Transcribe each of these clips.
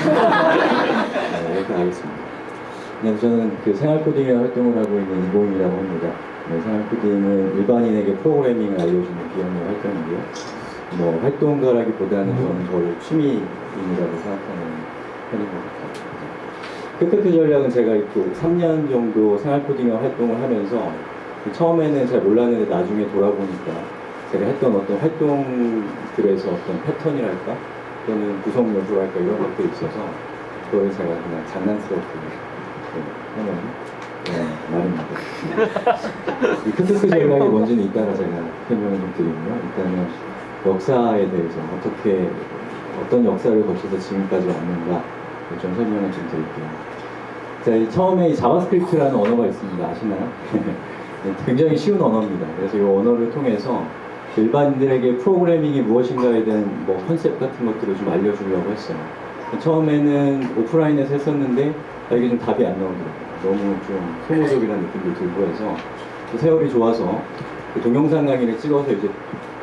네, 이렇게 하겠습니다. 네, 저는 그 생활 코딩의 활동을 하고 있는 이봉이라고 합니다. 네, 생활 코딩은 일반인에게 프로그래밍을 알려주는 비영리 활동이고요. 뭐 활동가라기보다는 저는 저를 취미인이라고 생각하는 편인 것 같아요. 크크크 전략은 제가 그 3년 정도 생활 코딩의 활동을 하면서 처음에는 잘 몰랐는데 나중에 돌아보니까 제가 했던 어떤 활동들에서 어떤 패턴이랄까 또는 구성 요소랄까 이런 것들이 있어서 그걸 제가 그냥 장난스럽게 네, 하는 네, 말입니다. 이 ㅋㅋㅋ 전략이 뭔지는 이따가 제가 설명을 좀 드리고요. 일단은 역사에 대해서 어떻게 어떤 역사를 거쳐서 지금까지 왔는가 좀 설명을 좀 드릴게요. 자, 이 처음에 이 JavaScript라는 언어가 있습니다. 아시나요? 네, 굉장히 쉬운 언어입니다. 그래서 이 언어를 통해서 일반인들에게 프로그래밍이 무엇인가에 대한 뭐 컨셉 같은 것들을 좀 알려주려고 했어요. 처음에는 오프라인에서 했었는데 아, 이게 좀 답이 안 나오더라고요. 너무 좀 소모적이라는 느낌도 들고 해서 그 세월이 좋아서 그 동영상 강의를 찍어서 이제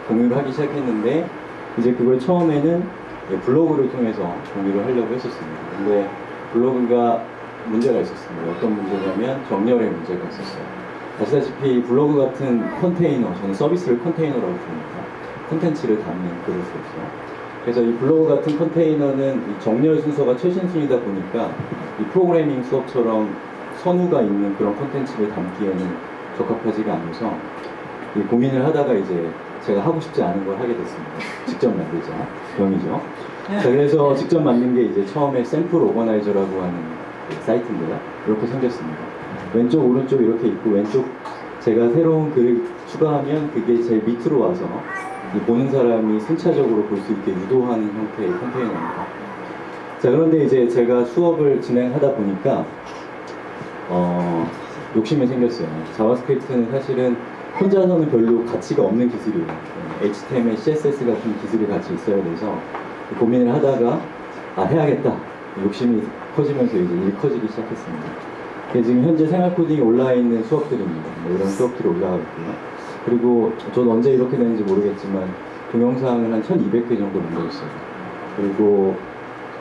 공유를 하기 시작했는데 이제 그걸 처음에는 블로그를 통해서 공유를 하려고 했었습니다. 근데 블로그가 문제가 있었습니다. 어떤 문제냐면 정렬의 문제가 있었어요. 아시다시피 블로그 같은 컨테이너, 저는 서비스를 컨테이너라고 부릅니다. 콘텐츠를 담는 그릇으로서. 그래서 이 블로그 같은 컨테이너는 이 정렬 순서가 최신 순이다 보니까 이 프로그래밍 수업처럼 선우가 있는 그런 콘텐츠를 담기에는 적합하지가 않아서 이 고민을 하다가 이제 제가 하고 싶지 않은 걸 하게 됐습니다. 직접 만들자. 병이죠. 자, 그래서 직접 만든 게 이제 처음에 샘플 오거나이저라고 하는 그 사이트인데요. 이렇게 생겼습니다. 왼쪽, 오른쪽 이렇게 있고 왼쪽 제가 새로운 글을 추가하면 그게 제일 밑으로 와서 이 보는 사람이 순차적으로 볼 수 있게 유도하는 형태의 컨테이너입니다. 자, 그런데 이제 제가 수업을 진행하다 보니까 어, 욕심이 생겼어요. JavaScript는 사실은 혼자서는 별로 가치가 없는 기술이에요. HTML, CSS 같은 기술이 같이 있어야 돼서 고민을 하다가 아 해야겠다. 욕심이 커지면서 이제 일이 커지기 시작했습니다. 그래서 지금 현재 생활 코딩이 올라와 있는 수업들입니다. 뭐 이런 수업들이 올라가 있고요. 그리고 저는 언제 이렇게 되는지 모르겠지만 동영상을 한 1200개 정도 만들었어요. 그리고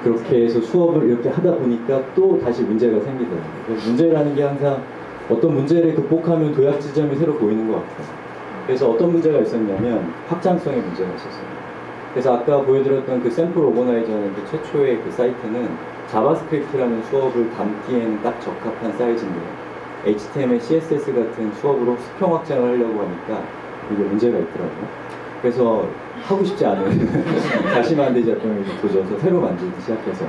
그렇게 해서 수업을 이렇게 하다 보니까 또 다시 문제가 생기더라고요. 문제라는 게 항상 어떤 문제를 극복하면 도약 지점이 새로 보이는 것 같아요. 그래서 어떤 문제가 있었냐면 확장성의 문제가 있었어요. 그래서 아까 보여드렸던 그 샘플 organizer는 그 최초의 그 사이트는 JavaScript라는 수업을 담기에는 딱 적합한 사이즈인데요. HTML, CSS 같은 수업으로 수평 확장을 하려고 하니까 이게 문제가 있더라고요. 그래서 하고 싶지 않은 다시 만드 작품을 도져서 새로 만들기 시작해서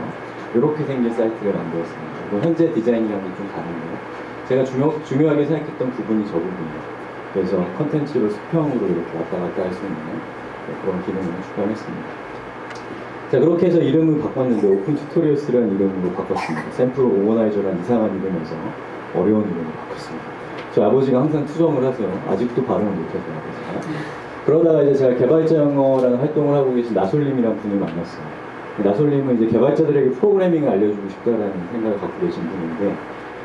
이렇게 생긴 사이트를 만들었습니다. 현재 디자인이랑은 좀 다른데요. 제가 중요, 중요하게 생각했던 부분이 저 부분이에요. 그래서 컨텐츠로 수평으로 이렇게 왔다 갔다 할 수 있는 그런 기능을 추가했습니다. 자 그렇게 해서 이름을 바꿨는데 Open Tutorials라는 이름으로 바꿨습니다. 샘플 organizer라는 이상한 이름에서 어려운 이름으로 바꿨습니다. 저 아버지가 항상 투정을 하세요. 아직도 발음을 못해서 아버지가. 그러다가 이제 제가 개발자 영어라는 활동을 하고 계신 나솔님이라는 분을 만났어요. 나솔님은 이제 개발자들에게 프로그래밍을 알려주고 싶다라는 생각을 갖고 계신 분인데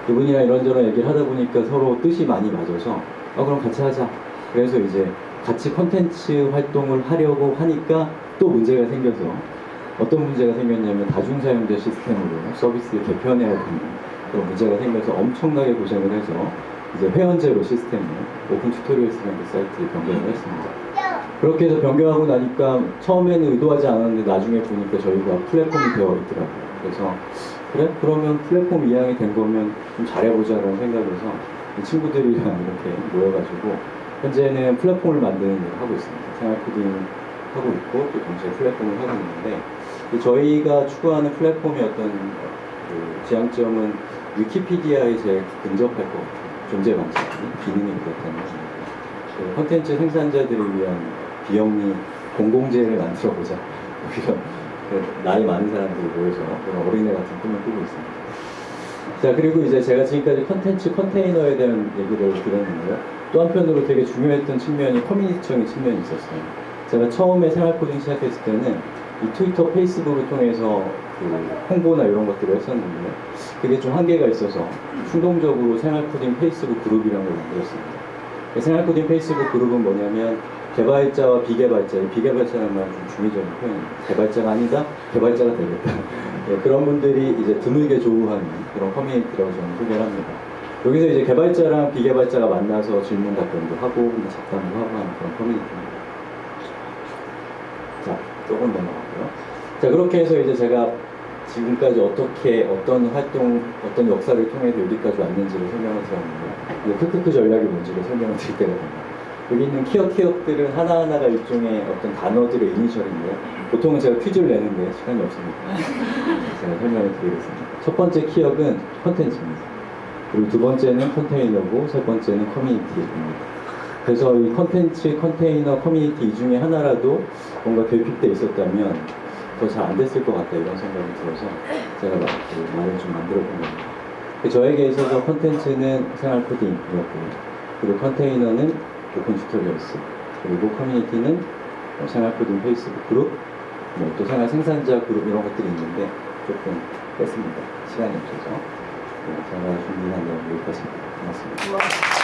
그분이랑 이런저런 얘기를 하다 보니까 서로 뜻이 많이 맞아서 아 그럼 같이 하자. 그래서 이제 같이 컨텐츠 활동을 하려고 하니까 또 문제가 생겨서 어떤 문제가 생겼냐면 다중사용자 시스템으로 서비스를 개편해야 되는 그런 문제가 생겨서 엄청나게 고생을 해서 이제 회원제로 시스템을 Open Tutorials라는 그 사이트에 변경을 했습니다. 그렇게 해서 변경하고 나니까 처음에는 의도하지 않았는데 나중에 보니까 저희가 플랫폼이 되어 있더라고요. 그래서 그래? 그러면 플랫폼 이양이 된 거면 좀 잘해보자라는 생각에서 이 친구들이랑 이렇게 모여가지고 현재는 플랫폼을 만드는 일을 하고 있습니다. 생활 코딩 하고 있고 또 동시에 플랫폼을 하고 있는데 저희가 추구하는 플랫폼의 어떤 그 지향점은 위키피디아에 제일 근접할 것 같아요. 존재 방식이 기능이 그렇다는 겁니다. 그 콘텐츠 생산자들을 위한 비영리 공공재를 만들어 보자. 이런 그 나이 많은 사람들이 모여서 그런 어린애 같은 꿈을 꾸고 있습니다. 자 그리고 이제 제가 지금까지 컨텐츠 컨테이너에 대한 얘기를 드렸는데요. 또 한편으로 되게 중요했던 측면이 커뮤니티적인 측면이 있었어요. 제가 처음에 생활 코딩 시작했을 때는 이 트위터, 페이스북을 통해서 그 홍보나 이런 것들을 했었는데 그게 좀 한계가 있어서 충동적으로 생활 코딩 페이스북 그룹이라는 걸 만들었습니다. 생활 코딩 페이스북 그룹은 뭐냐면 개발자와 비개발자, 비개발자라는 말은 좀 중의적인 표현입니다. 개발자가 아니다, 개발자가 되겠다. 예, 그런 분들이 이제 드물게 조우하는 그런 커뮤니티라고 저는 소개를 합니다. 여기서 이제 개발자랑 비개발자가 만나서 질문 답변도 하고 뭐 잡담도 하고 하는 그런 커뮤니티입니다. 자, 조금 넘어가고요. 자, 그렇게 해서 이제 제가 지금까지 어떻게 어떤 활동, 어떤 역사를 통해서 여기까지 왔는지를 설명을 드렸는데, 이제 크크크 전략이 뭔지를 설명을 드릴 때가 됩니다. 여기 있는 키읔 키읔들은 하나하나가 일종의 어떤 단어들의 이니셜인데요. 보통은 제가 퀴즈를 내는데 시간이 없습니다. 제가 설명을 드리겠습니다. 첫 번째 키읔은 컨텐츠입니다. 그리고 두 번째는 컨테이너고 세 번째는 커뮤니티입니다. 그래서 이 컨텐츠, 컨테이너, 커뮤니티 이 중에 하나라도 뭔가 결핍돼 있었다면 더 잘 안 됐을 것 같다 이런 생각이 들어서 제가 막 그 말을 좀 만들어 본 겁니다. 그 저에게 있어서 컨텐츠는 생활 코딩이었고요. 그리고 컨테이너는 Open Tutorials 그리고 커뮤니티는 뭐 생활 코딩 페이스북 그룹 뭐 또 생활 생산자 그룹 이런 것들이 있는데 조금 뺐습니다. 시간이 없어서 네, 제가 준비한 내용 여기까지입니다. 고맙습니다. 와.